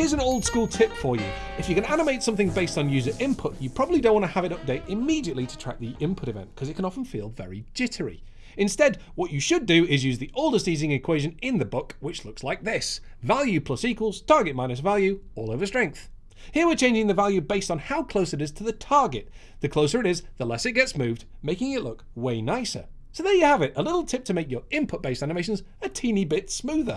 Here's an old school tip for you. If you can animate something based on user input, you probably don't want to have it update immediately to track the input event because it can often feel very jittery. Instead, what you should do is use the oldest easing equation in the book, which looks like this. Value plus equals target minus value all over strength. Here we're changing the value based on how close it is to the target. The closer it is, the less it gets moved, making it look way nicer. So there you have it, a little tip to make your input based animations a teeny bit smoother.